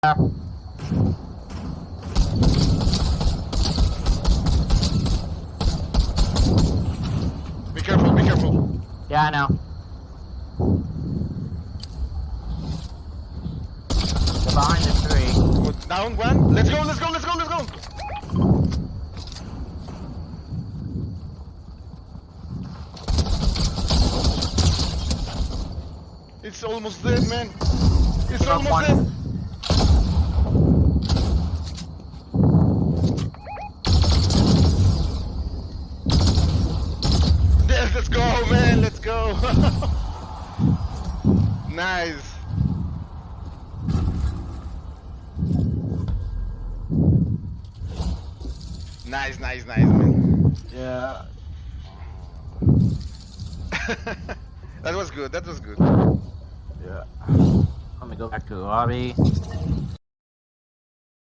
Be careful, be careful. Yeah, I know. They're behind the tree. Good. Down one. Let's go, let's go, let's go, let's go. It's almost dead, man. It's almost one. Let's go, man. Let's go. nice. Nice, nice, nice, man. Yeah. that was good. That was good. Yeah. Let me go back to the lobby.